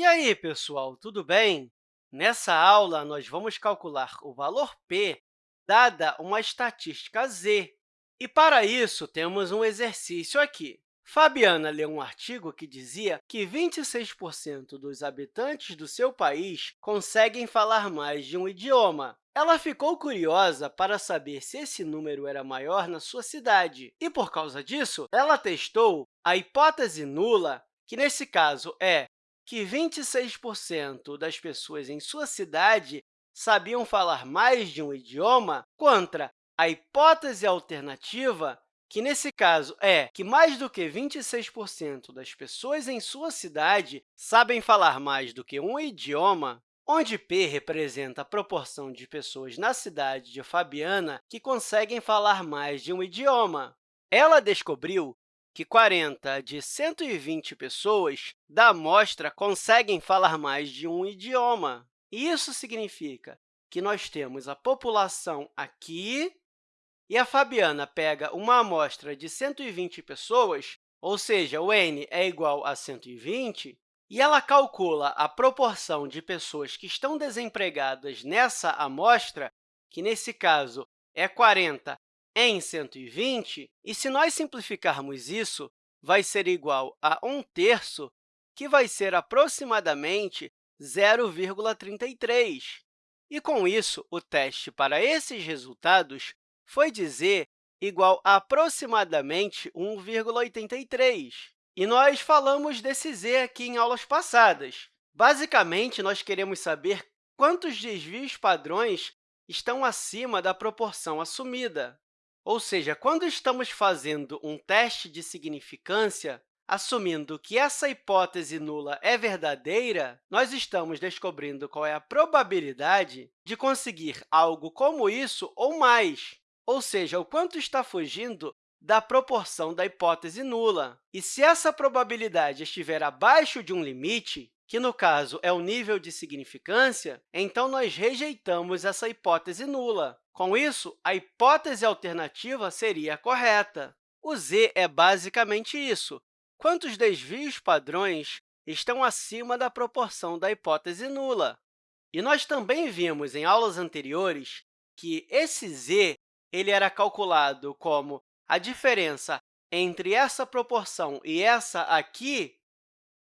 E aí, pessoal, tudo bem? Nessa aula, nós vamos calcular o valor p dada uma estatística z. E, para isso, temos um exercício aqui. Fabiana leu um artigo que dizia que 26% dos habitantes do seu país conseguem falar mais de um idioma. Ela ficou curiosa para saber se esse número era maior na sua cidade e, por causa disso, ela testou a hipótese nula, que, nesse caso, é que 26% das pessoas em sua cidade sabiam falar mais de um idioma, contra a hipótese alternativa, que, nesse caso, é que mais do que 26% das pessoas em sua cidade sabem falar mais do que um idioma, onde p representa a proporção de pessoas na cidade de Fabiana que conseguem falar mais de um idioma. Ela descobriu que 40 de 120 pessoas da amostra conseguem falar mais de um idioma. Isso significa que nós temos a população aqui e a Fabiana pega uma amostra de 120 pessoas, ou seja, o n é igual a 120, e ela calcula a proporção de pessoas que estão desempregadas nessa amostra, que, nesse caso, é 40 em 120, e se nós simplificarmos isso, vai ser igual a 1 terço, que vai ser aproximadamente 0,33. E, com isso, o teste para esses resultados foi dizer igual a aproximadamente 1,83. E nós falamos desse z aqui em aulas passadas. Basicamente, nós queremos saber quantos desvios padrões estão acima da proporção assumida. Ou seja, quando estamos fazendo um teste de significância, assumindo que essa hipótese nula é verdadeira, nós estamos descobrindo qual é a probabilidade de conseguir algo como isso ou mais, ou seja, o quanto está fugindo da proporção da hipótese nula. E se essa probabilidade estiver abaixo de um limite, que no caso é o nível de significância, então nós rejeitamos essa hipótese nula. Com isso, a hipótese alternativa seria a correta. O z é basicamente isso. Quantos desvios padrões estão acima da proporção da hipótese nula? E nós também vimos em aulas anteriores que esse z ele era calculado como a diferença entre essa proporção e essa aqui,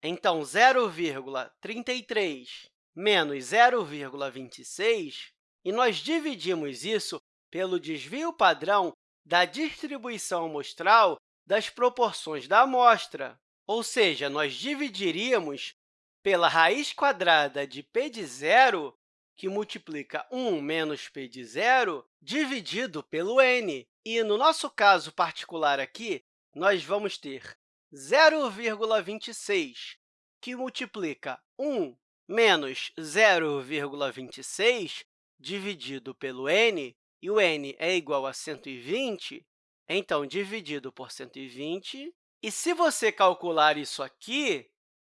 então 0,33 menos 0,26 e nós dividimos isso pelo desvio padrão da distribuição amostral das proporções da amostra. Ou seja, nós dividiríamos pela raiz quadrada de p de zero, que multiplica 1 menos p de zero, dividido pelo n. E, no nosso caso particular aqui, nós vamos ter 0,26, que multiplica 1 menos 0,26, dividido pelo n, e o n é igual a 120, então, dividido por 120. E se você calcular isso aqui,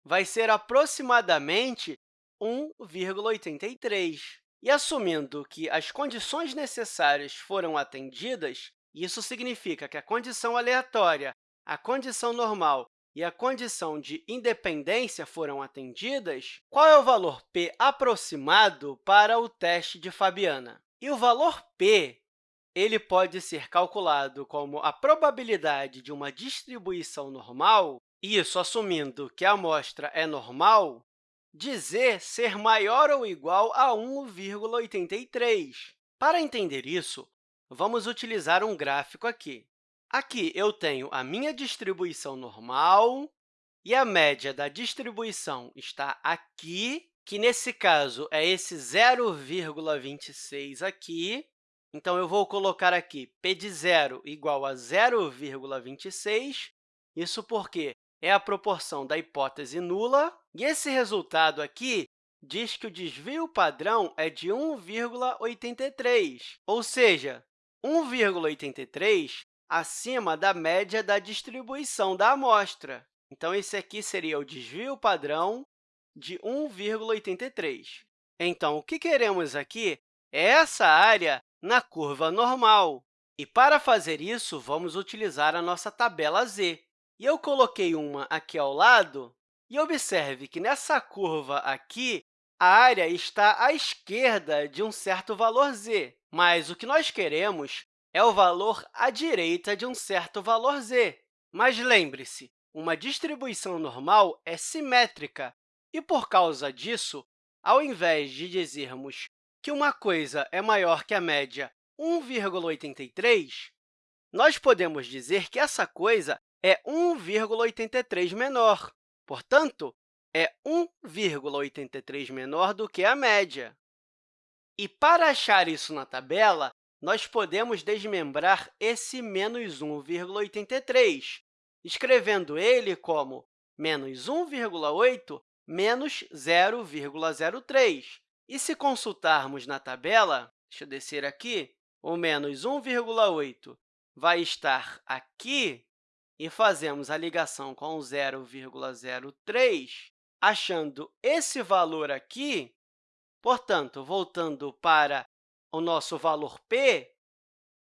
vai ser aproximadamente 1,83. E assumindo que as condições necessárias foram atendidas, isso significa que a condição aleatória, a condição normal e a condição de independência foram atendidas, qual é o valor p aproximado para o teste de Fabiana? E o valor p ele pode ser calculado como a probabilidade de uma distribuição normal, isso assumindo que a amostra é normal, dizer ser maior ou igual a 1,83. Para entender isso, vamos utilizar um gráfico aqui. Aqui eu tenho a minha distribuição normal e a média da distribuição está aqui, que, nesse caso, é esse 0,26 aqui. Então, eu vou colocar aqui p de zero igual a 0,26, isso porque é a proporção da hipótese nula, e esse resultado aqui diz que o desvio padrão é de 1,83, ou seja, 1,83 acima da média da distribuição da amostra. Então, esse aqui seria o desvio padrão de 1,83. Então, o que queremos aqui é essa área na curva normal. E, para fazer isso, vamos utilizar a nossa tabela z. E eu coloquei uma aqui ao lado E observe que nessa curva aqui, a área está à esquerda de um certo valor z, mas o que nós queremos é o valor à direita de um certo valor z. Mas lembre-se, uma distribuição normal é simétrica, e, por causa disso, ao invés de dizermos que uma coisa é maior que a média 1,83, nós podemos dizer que essa coisa é 1,83 menor. Portanto, é 1,83 menor do que a média. E, para achar isso na tabela, nós podemos desmembrar esse menos 1,83, escrevendo ele como menos 1,8 menos 0,03. E se consultarmos na tabela, deixa eu descer aqui, o menos 1,8 vai estar aqui, e fazemos a ligação com 0,03, achando esse valor aqui, portanto, voltando para o nosso valor p,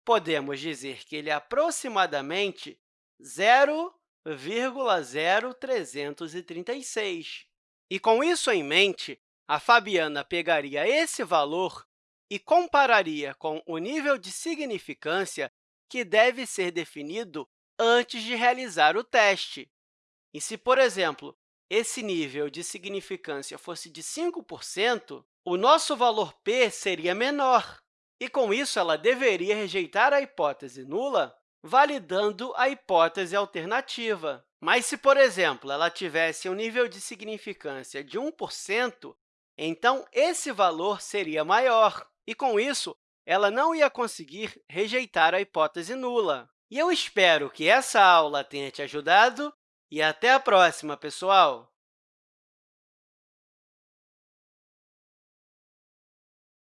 podemos dizer que ele é aproximadamente 0,0336. E, com isso em mente, a Fabiana pegaria esse valor e compararia com o nível de significância que deve ser definido antes de realizar o teste. E se, por exemplo, esse nível de significância fosse de 5%, o nosso valor p seria menor, e, com isso, ela deveria rejeitar a hipótese nula, validando a hipótese alternativa. Mas, se, por exemplo, ela tivesse um nível de significância de 1%, então esse valor seria maior, e, com isso, ela não ia conseguir rejeitar a hipótese nula. E eu espero que essa aula tenha te ajudado e até a próxima, pessoal!